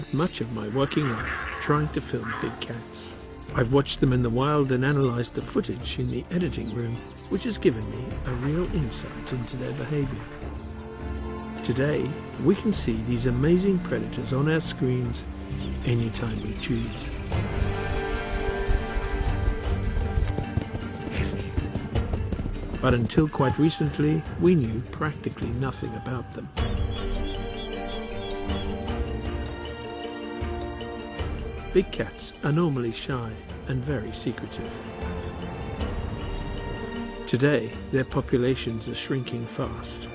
spent much of my working life trying to film big cats. I've watched them in the wild and analysed the footage in the editing room, which has given me a real insight into their behaviour. Today, we can see these amazing predators on our screens anytime we choose. But until quite recently, we knew practically nothing about them. Big cats are normally shy and very secretive. Today, their populations are shrinking fast.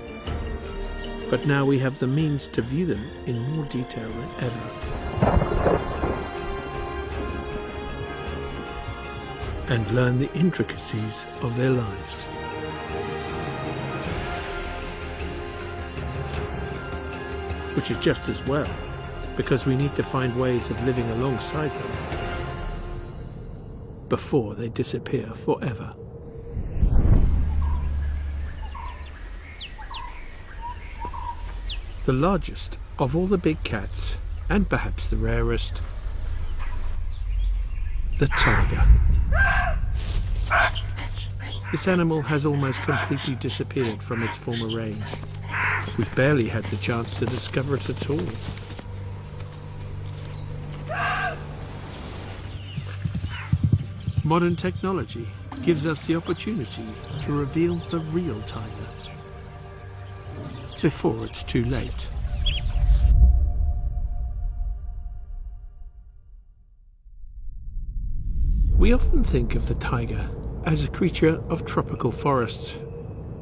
But now we have the means to view them in more detail than ever. And learn the intricacies of their lives. which is just as well, because we need to find ways of living alongside them before they disappear forever. The largest of all the big cats, and perhaps the rarest, the tiger. This animal has almost completely disappeared from its former range. We've barely had the chance to discover it at all. Modern technology gives us the opportunity to reveal the real tiger before it's too late. We often think of the tiger as a creature of tropical forests,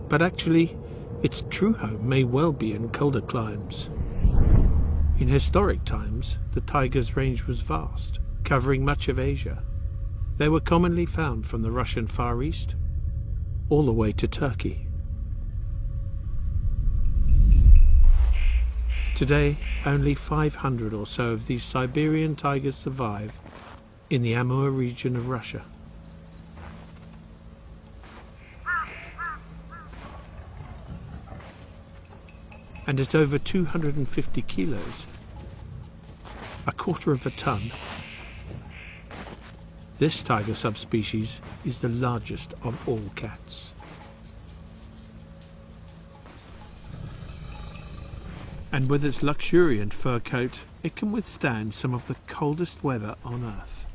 but actually its true home may well be in colder climes. In historic times, the tiger's range was vast, covering much of Asia. They were commonly found from the Russian Far East all the way to Turkey. Today, only 500 or so of these Siberian tigers survive in the Amur region of Russia. and at over 250 kilos, a quarter of a ton. This tiger subspecies is the largest of all cats. And with its luxuriant fur coat, it can withstand some of the coldest weather on Earth.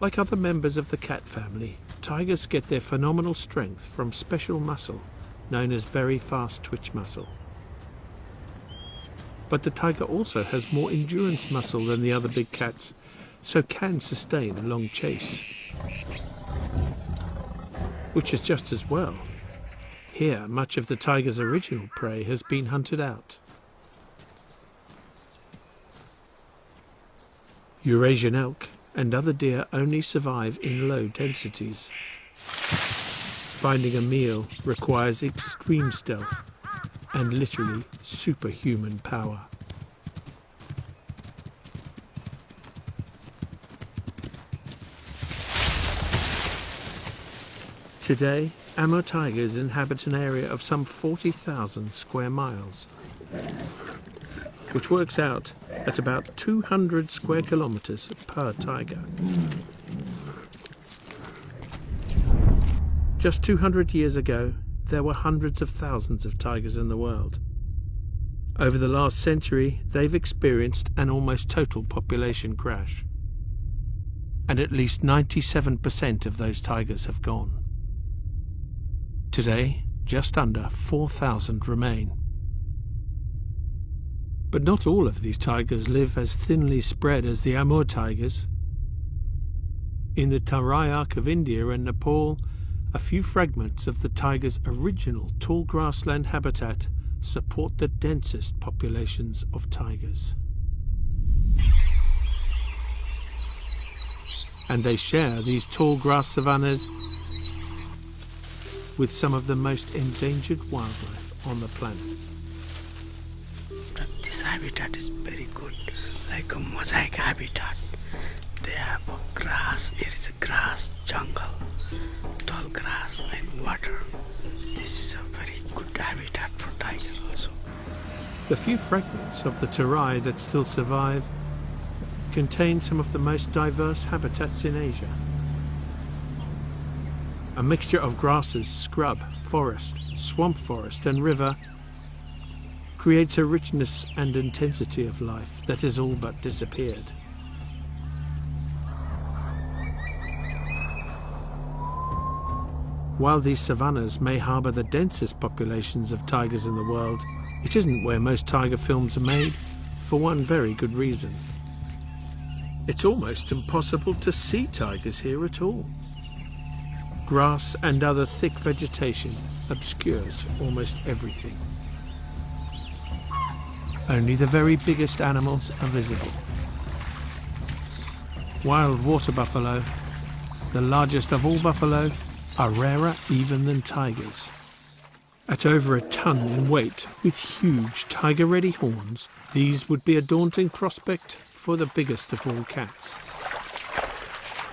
Like other members of the cat family, Tigers get their phenomenal strength from special muscle known as very fast twitch muscle. But the tiger also has more endurance muscle than the other big cats, so can sustain a long chase. Which is just as well. Here, much of the tiger's original prey has been hunted out. Eurasian elk and other deer only survive in low densities. Finding a meal requires extreme stealth and literally superhuman power. Today, Amur tigers inhabit an area of some 40,000 square miles, which works out at about 200 square kilometers per tiger. Just 200 years ago, there were hundreds of thousands of tigers in the world. Over the last century, they've experienced an almost total population crash. And at least 97% of those tigers have gone. Today, just under 4,000 remain. But not all of these tigers live as thinly spread as the Amur tigers. In the Terai Arc of India and Nepal, a few fragments of the tiger's original tall grassland habitat support the densest populations of tigers. And they share these tall grass savannas with some of the most endangered wildlife on the planet This habitat is very good, like a mosaic habitat. they have grass. It is a grass jungle, tall grass and water. This is a very good habitat for tiger also. The few fragments of the Terai that still survive contain some of the most diverse habitats in Asia. A mixture of grasses, scrub, forest, swamp forest and river creates a richness and intensity of life that has all but disappeared. While these savannas may harbour the densest populations of tigers in the world, it isn't where most tiger films are made, for one very good reason. It's almost impossible to see tigers here at all. Grass and other thick vegetation obscures almost everything. Only the very biggest animals are visible. Wild water buffalo, the largest of all buffalo, are rarer even than tigers. At over a ton in weight, with huge tiger-ready horns, these would be a daunting prospect for the biggest of all cats.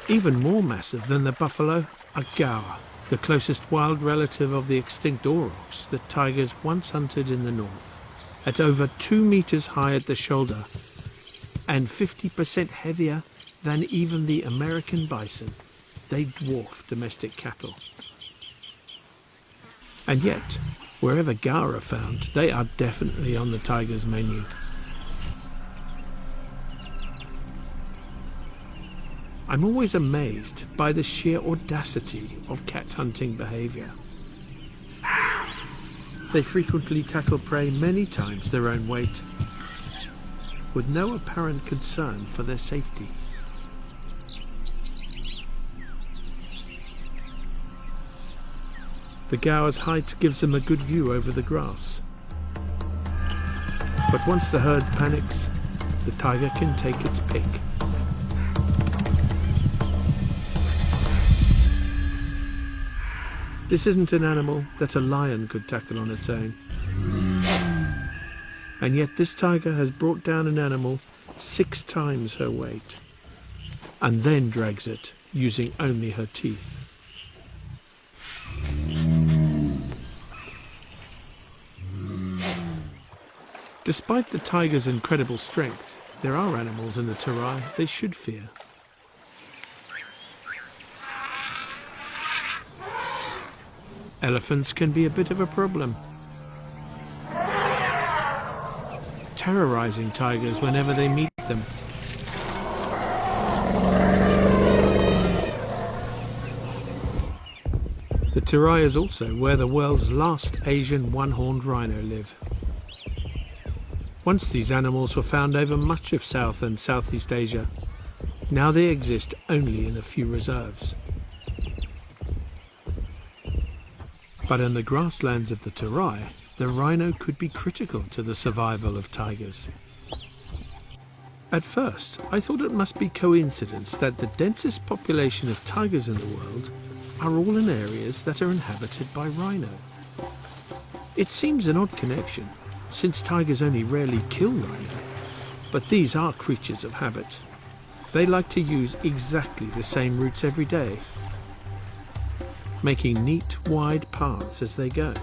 Even more massive than the buffalo are gaur, the closest wild relative of the extinct aurochs that tigers once hunted in the north. At over two meters high at the shoulder and 50% heavier than even the American bison, they dwarf domestic cattle. And yet, wherever gaur are found, they are definitely on the tiger's menu. I'm always amazed by the sheer audacity of cat hunting behaviour. They frequently tackle prey many times their own weight, with no apparent concern for their safety. The gaur's height gives them a good view over the grass. But once the herd panics, the tiger can take its pick. This isn't an animal that a lion could tackle on its own. And yet this tiger has brought down an animal six times her weight and then drags it using only her teeth. Despite the tiger's incredible strength, there are animals in the Terai they should fear. Elephants can be a bit of a problem. Terrorizing tigers whenever they meet them. The Terai is also where the world's last Asian one-horned rhino live. Once these animals were found over much of South and Southeast Asia. Now they exist only in a few reserves. But in the grasslands of the Terai, the rhino could be critical to the survival of tigers. At first, I thought it must be coincidence that the densest population of tigers in the world are all in areas that are inhabited by rhino. It seems an odd connection, since tigers only rarely kill rhino. But these are creatures of habit. They like to use exactly the same routes every day, making neat, wide paths as they go.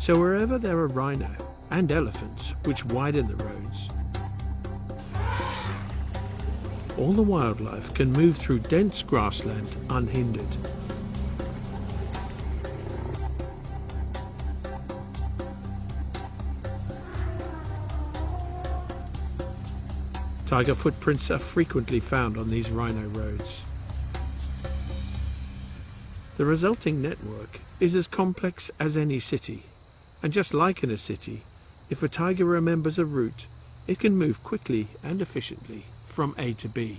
So wherever there are rhino and elephants, which widen the roads, all the wildlife can move through dense grassland unhindered. Tiger footprints are frequently found on these rhino roads. The resulting network is as complex as any city, and just like in a city, if a tiger remembers a route, it can move quickly and efficiently from A to B.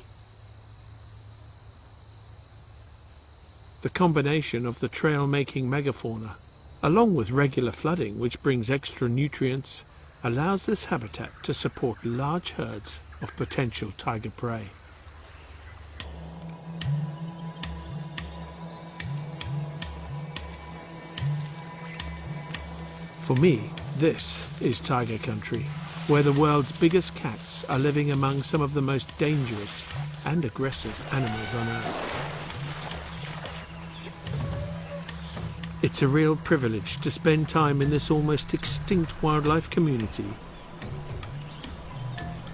The combination of the trail-making megafauna, along with regular flooding which brings extra nutrients, allows this habitat to support large herds of potential tiger prey. For me, this is tiger country. where the world's biggest cats are living among some of the most dangerous and aggressive animals on earth. It's a real privilege to spend time in this almost extinct wildlife community,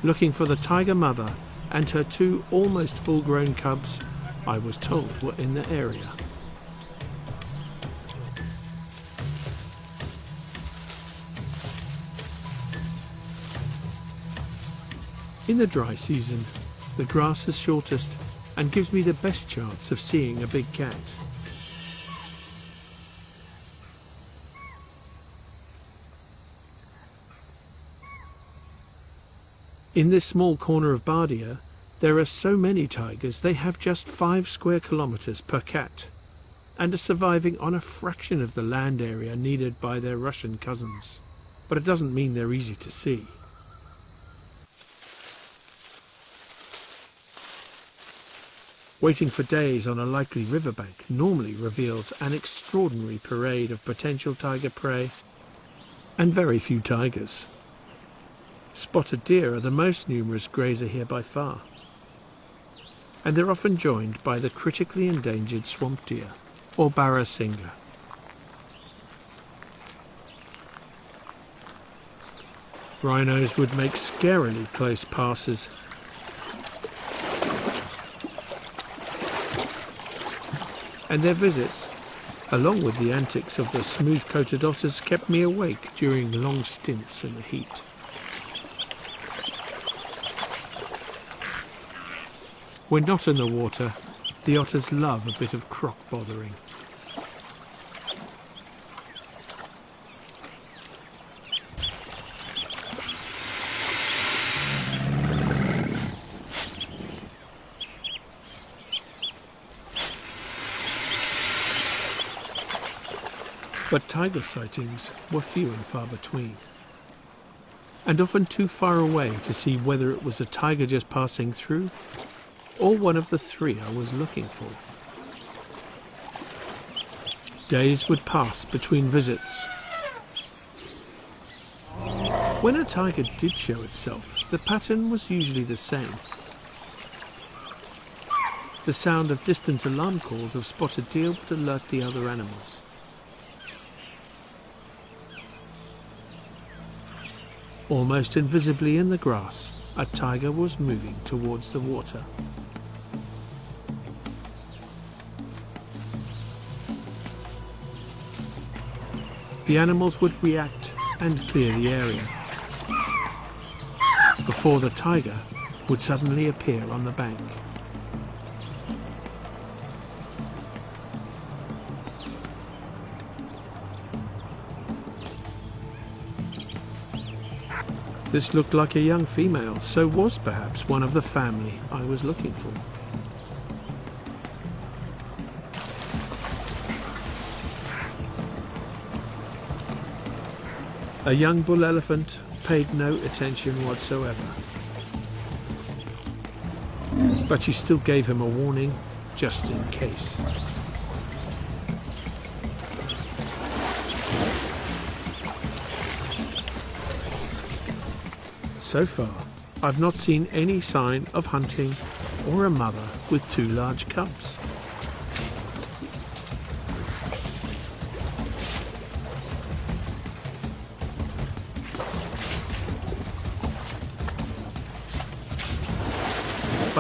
looking for the tiger mother and her two almost full-grown cubs I was told were in the area. In the dry season, the grass is shortest and gives me the best chance of seeing a big cat. In this small corner of Bardia, there are so many tigers they have just five square kilometers per cat and are surviving on a fraction of the land area needed by their Russian cousins. But it doesn't mean they're easy to see. Waiting for days on a likely riverbank normally reveals an extraordinary parade of potential tiger prey and very few tigers. Spotted deer are the most numerous grazer here by far, and they're often joined by the critically endangered swamp deer, or barasingha. Rhinos would make scarily close passes and their visits, along with the antics of the smooth-coated otters, kept me awake during long stints in the heat. When not in the water, the otters love a bit of croc bothering. But tiger sightings were few and far between, and often too far away to see whether it was a tiger just passing through or one of the three I was looking for. Days would pass between visits. When a tiger did show itself, the pattern was usually the same. The sound of distant alarm calls of spotted deer would alert the other animals. Almost invisibly in the grass, a tiger was moving towards the water. The animals would react and clear the area before the tiger would suddenly appear on the bank. This looked like a young female, so was perhaps one of the family I was looking for. A young bull elephant paid no attention whatsoever. But she still gave him a warning, just in case. So far, I've not seen any sign of hunting or a mother with two large cubs.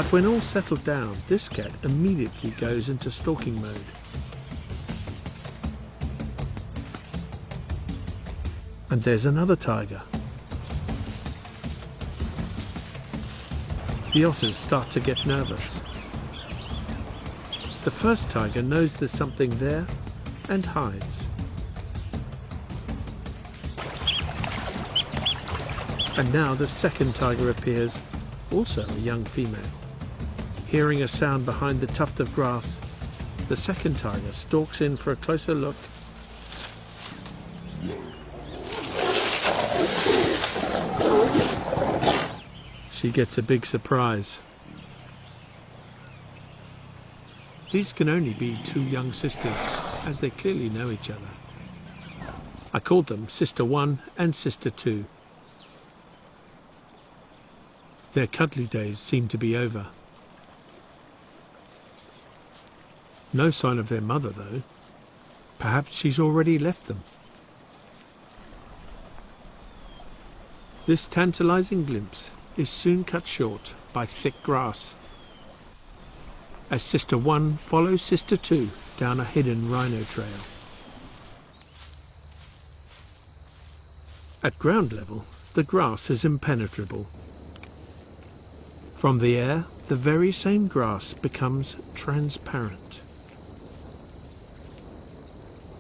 But when all settled down, this cat immediately goes into stalking mode. And there's another tiger. The otters start to get nervous. The first tiger knows there's something there and hides. And now the second tiger appears, also a young female. Hearing a sound behind the tuft of grass, the second tiger stalks in for a closer look she gets a big surprise. These can only be two young sisters, as they clearly know each other. I called them Sister 1 and Sister 2. Their cuddly days seem to be over. No sign of their mother, though. Perhaps she's already left them. This tantalizing glimpse is soon cut short by thick grass as Sister 1 follows Sister 2 down a hidden rhino trail. At ground level, the grass is impenetrable. From the air, the very same grass becomes transparent.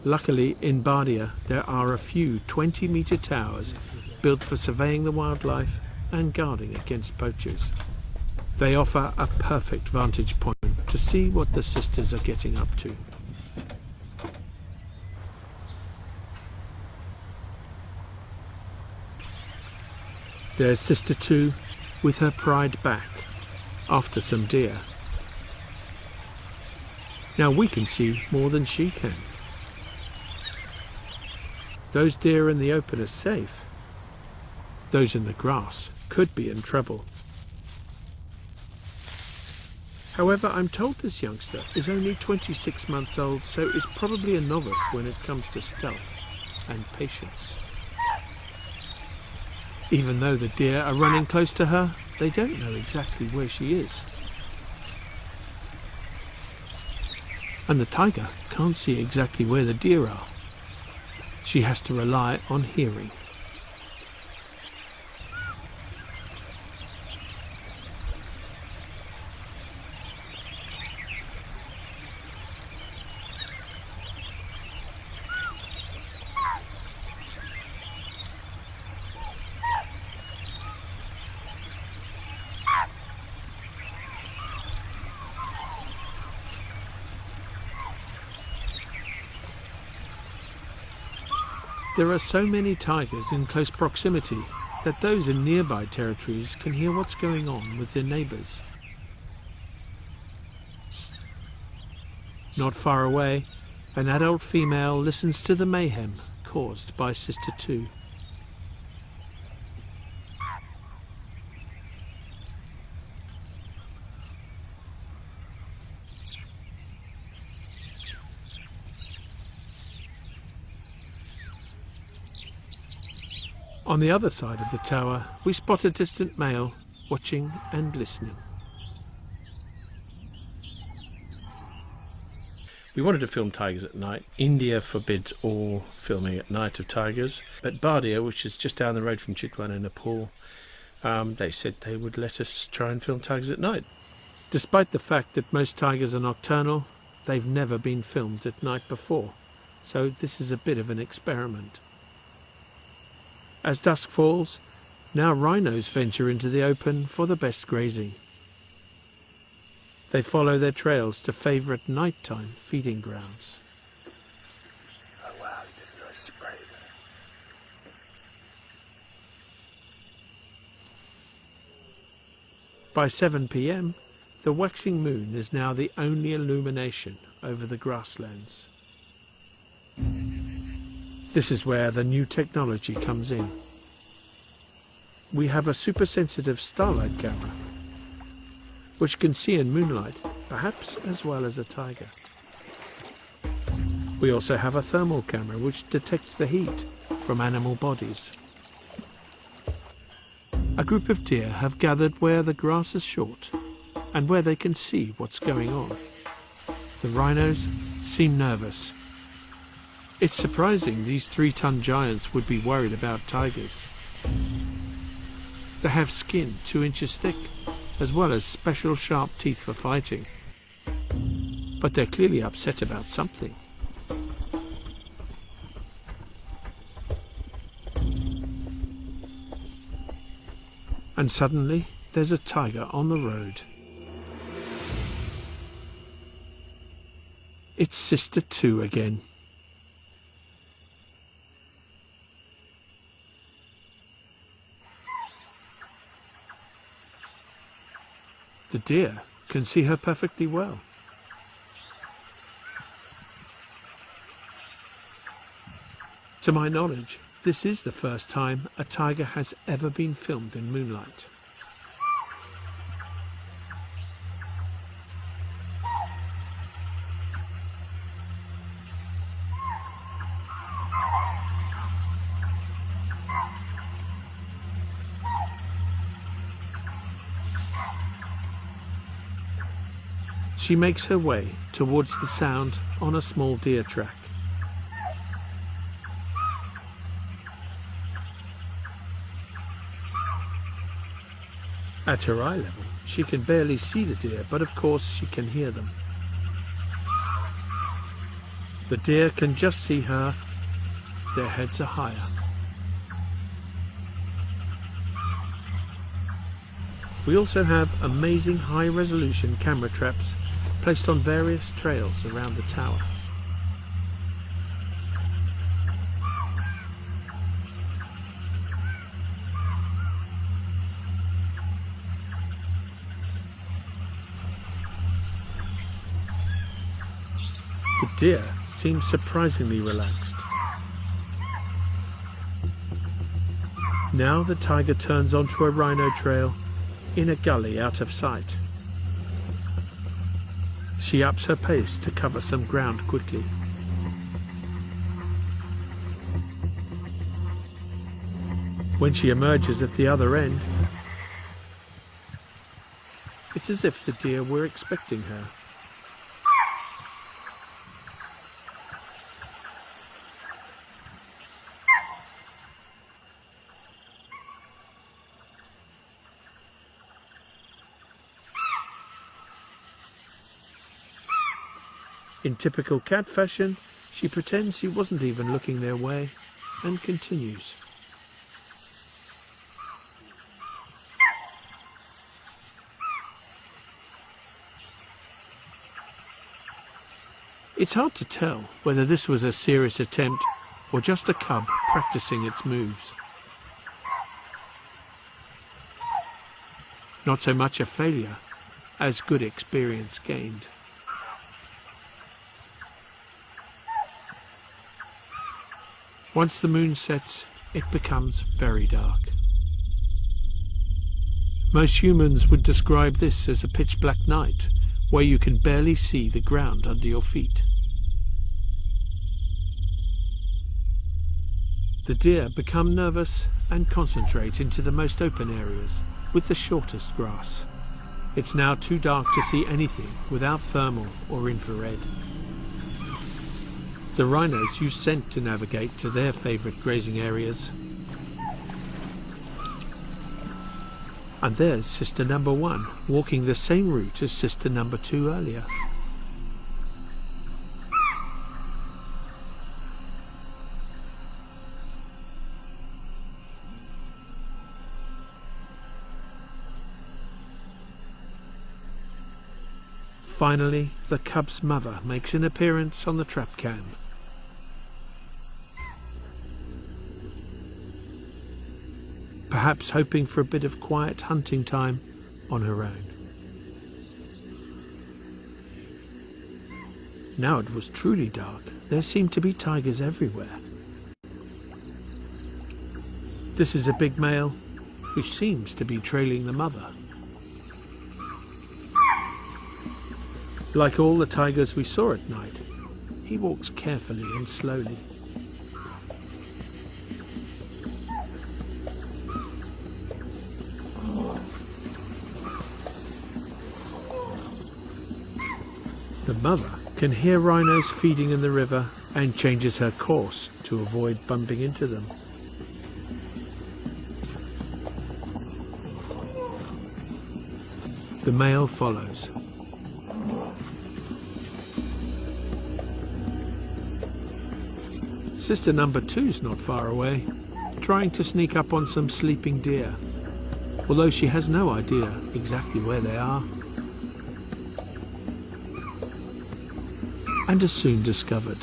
Luckily, in Bardia, there are a few 20-metre towers built for surveying the wildlife and guarding against poachers. They offer a perfect vantage point to see what the sisters are getting up to. There's Sister 2 with her pride back after some deer. Now we can see more than she can. Those deer in the open are safe. Those in the grass could be in trouble. However, I'm told this youngster is only 26 months old, so is probably a novice when it comes to stealth and patience. Even though the deer are running close to her, they don't know exactly where she is. And the tiger can't see exactly where the deer are. She has to rely on hearing. There are so many tigers in close proximity that those in nearby territories can hear what's going on with their neighbours. Not far away, an adult female listens to the mayhem caused by Sister 2. On the other side of the tower, we spot a distant male watching and listening. We wanted to film tigers at night. India forbids all filming at night of tigers. But Bardia, which is just down the road from Chitwan in Nepal, um, they said they would let us try and film tigers at night. Despite the fact that most tigers are nocturnal, they've never been filmed at night before. So this is a bit of an experiment. As dusk falls, now rhinos venture into the open for the best grazing. They follow their trails to favourite nighttime feeding grounds. Oh wow, he did a nice spray there. By 7 p.m., the waxing moon is now the only illumination over the grasslands. This is where the new technology comes in. We have a super sensitive starlight camera, which can see in moonlight, perhaps as well as a tiger. We also have a thermal camera which detects the heat from animal bodies. A group of deer have gathered where the grass is short and where they can see what's going on. The rhinos seem nervous it's surprising these three-ton giants would be worried about tigers. They have skin two inches thick, as well as special sharp teeth for fighting. But they're clearly upset about something. And suddenly, there's a tiger on the road. It's Sister 2 again. The deer can see her perfectly well. To my knowledge, this is the first time a tiger has ever been filmed in moonlight. She makes her way towards the sound on a small deer track. At her eye level, she can barely see the deer, but of course she can hear them. The deer can just see her. Their heads are higher. We also have amazing high-resolution camera traps placed on various trails around the tower. The deer seems surprisingly relaxed. Now the tiger turns onto a rhino trail in a gully out of sight. She ups her pace to cover some ground quickly. When she emerges at the other end, it's as if the deer were expecting her. In typical cat fashion, she pretends she wasn't even looking their way and continues. It's hard to tell whether this was a serious attempt or just a cub practicing its moves. Not so much a failure as good experience gained. Once the moon sets, it becomes very dark. Most humans would describe this as a pitch black night, where you can barely see the ground under your feet. The deer become nervous and concentrate into the most open areas, with the shortest grass. It's now too dark to see anything without thermal or infrared. The rhinos use scent to navigate to their favourite grazing areas. And there's sister number one, walking the same route as sister number two earlier. Finally, the cub's mother makes an appearance on the trap cam. Perhaps hoping for a bit of quiet hunting time on her own. Now it was truly dark. There seemed to be tigers everywhere. This is a big male who seems to be trailing the mother. Like all the tigers we saw at night, he walks carefully and slowly. Mother can hear rhinos feeding in the river and changes her course to avoid bumping into them. The male follows. Sister number two's not far away, trying to sneak up on some sleeping deer, although she has no idea exactly where they are. And are soon discovered.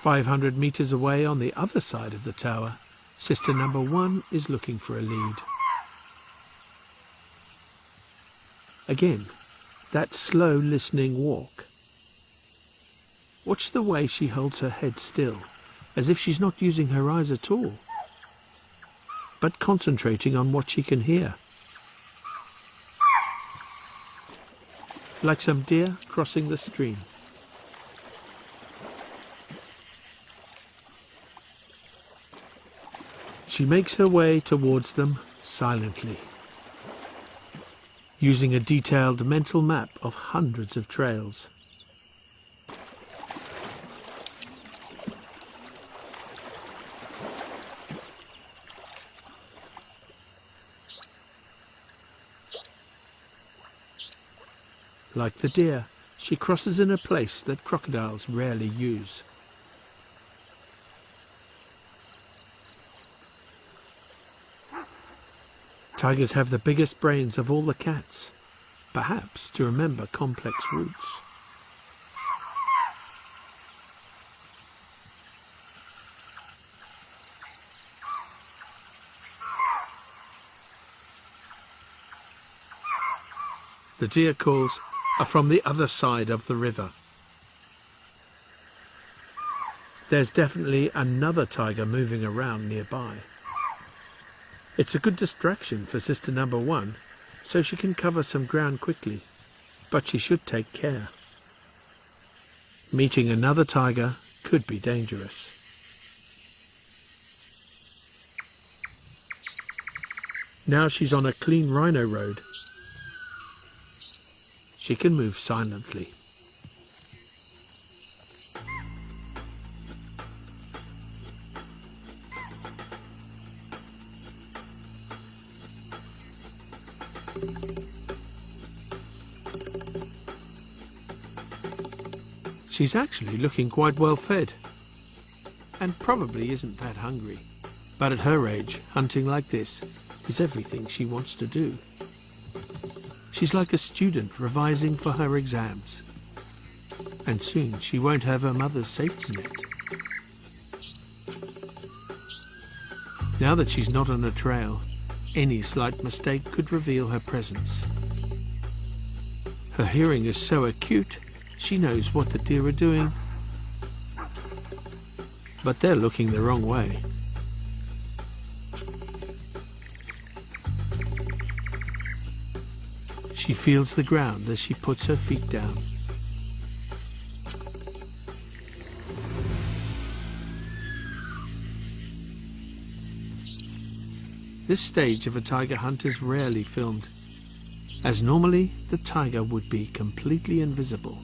Five hundred metres away on the other side of the tower, sister number one is looking for a lead. Again, that slow listening walk. Watch the way she holds her head still, as if she's not using her eyes at all but concentrating on what she can hear. Like some deer crossing the stream. She makes her way towards them silently, using a detailed mental map of hundreds of trails. Like the deer, she crosses in a place that crocodiles rarely use. Tigers have the biggest brains of all the cats, perhaps to remember complex routes. The deer calls are from the other side of the river. There's definitely another tiger moving around nearby. It's a good distraction for sister number one, so she can cover some ground quickly, but she should take care. Meeting another tiger could be dangerous. Now she's on a clean rhino road she can move silently. She's actually looking quite well fed and probably isn't that hungry. But at her age, hunting like this is everything she wants to do. She's like a student revising for her exams. And soon she won't have her mother's safety net. Now that she's not on a trail, any slight mistake could reveal her presence. Her hearing is so acute, she knows what the deer are doing. But they're looking the wrong way. She feels the ground as she puts her feet down. This stage of a tiger hunt is rarely filmed, as normally the tiger would be completely invisible.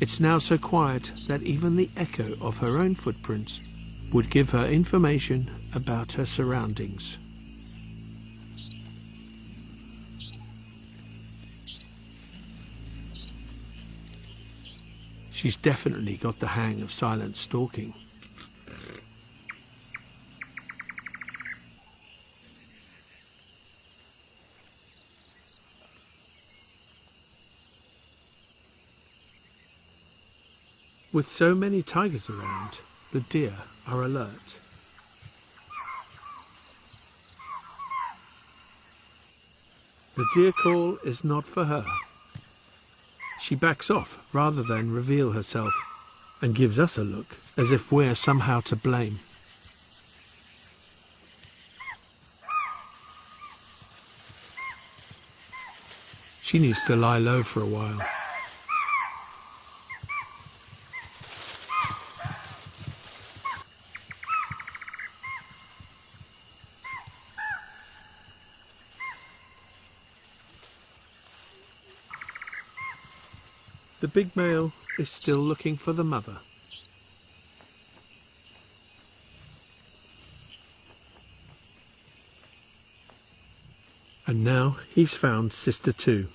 It's now so quiet that even the echo of her own footprints would give her information about her surroundings. She's definitely got the hang of silent stalking. With so many tigers around, the deer are alert. The deer call is not for her. She backs off rather than reveal herself and gives us a look as if we're somehow to blame. She needs to lie low for a while. The big male is still looking for the mother. And now he's found sister two.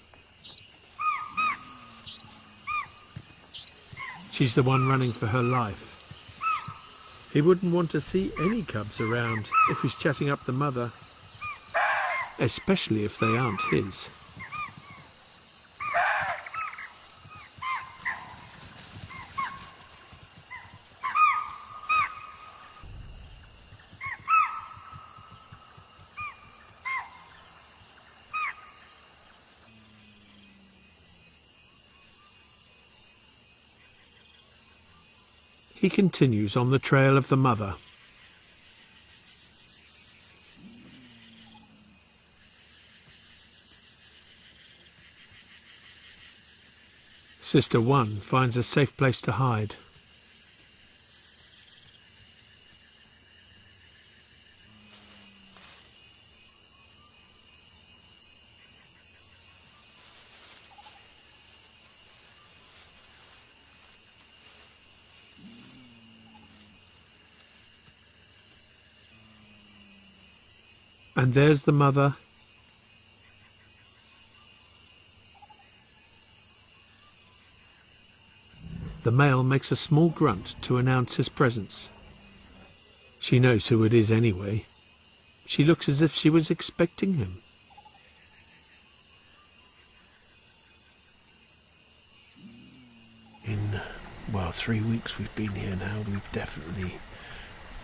She's the one running for her life. He wouldn't want to see any cubs around if he's chatting up the mother, especially if they aren't his. continues on the trail of the mother. Sister 1 finds a safe place to hide. And there's the mother. The male makes a small grunt to announce his presence. She knows who it is anyway. She looks as if she was expecting him. In, well, three weeks we've been here now, we've definitely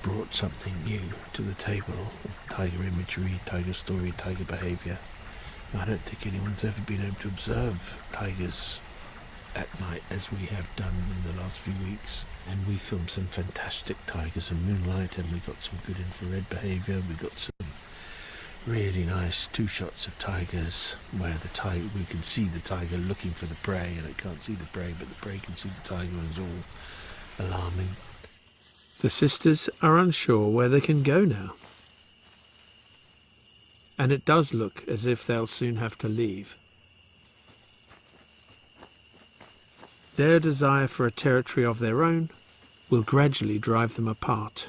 brought something new to the table of tiger imagery, tiger story, tiger behaviour. I don't think anyone's ever been able to observe tigers at night as we have done in the last few weeks. And we filmed some fantastic tigers in moonlight and we got some good infrared behaviour. We got some really nice two shots of tigers where the tiger we can see the tiger looking for the prey and it can't see the prey but the prey can see the tiger and it's all alarming the sisters are unsure where they can go now. And it does look as if they'll soon have to leave. Their desire for a territory of their own will gradually drive them apart.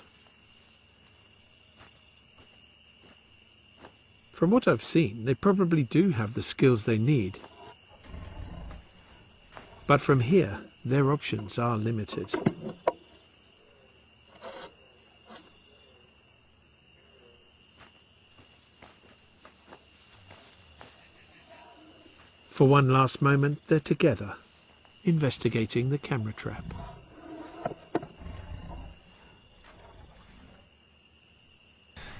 From what I've seen, they probably do have the skills they need. But from here, their options are limited. For one last moment, they're together, investigating the camera trap.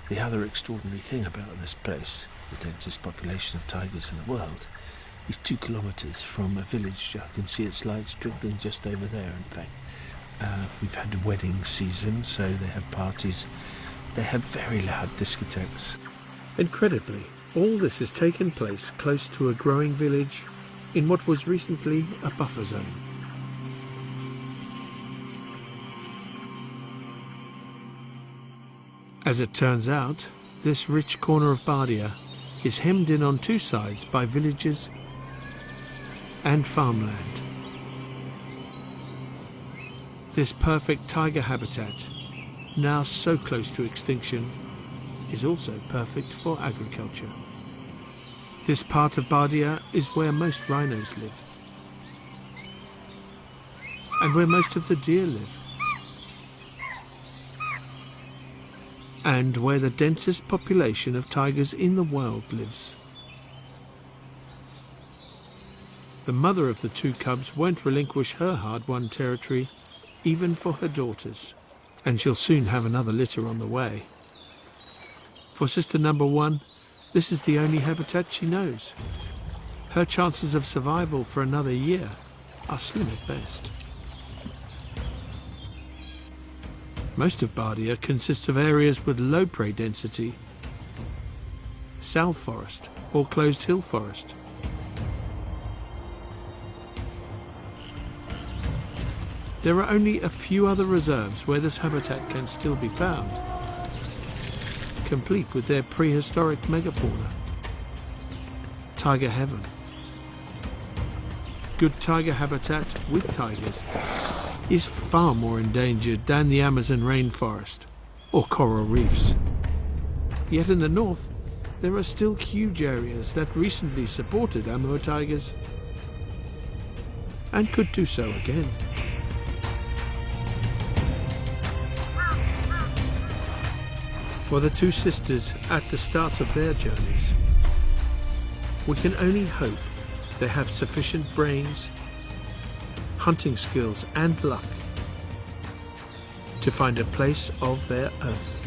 The other extraordinary thing about this place, the densest population of tigers in the world, is two kilometres from a village. I can see its lights twinkling just over there, in fact. Uh, we've had a wedding season, so they have parties. They have very loud discotheques. Incredibly, all this has taken place close to a growing village in what was recently a buffer zone. As it turns out, this rich corner of Bardia is hemmed in on two sides by villages and farmland. This perfect tiger habitat, now so close to extinction, is also perfect for agriculture. This part of Bardia is where most rhinos live and where most of the deer live and where the densest population of tigers in the world lives. The mother of the two cubs won't relinquish her hard-won territory even for her daughters and she'll soon have another litter on the way. For sister number one, this is the only habitat she knows. Her chances of survival for another year are slim at best. Most of Bardia consists of areas with low prey density, south forest or closed hill forest. There are only a few other reserves where this habitat can still be found complete with their prehistoric megafauna. Tiger heaven. Good tiger habitat with tigers is far more endangered than the Amazon rainforest or coral reefs. Yet in the north, there are still huge areas that recently supported Amur tigers and could do so again. For the two sisters at the start of their journeys. We can only hope they have sufficient brains, hunting skills and luck to find a place of their own.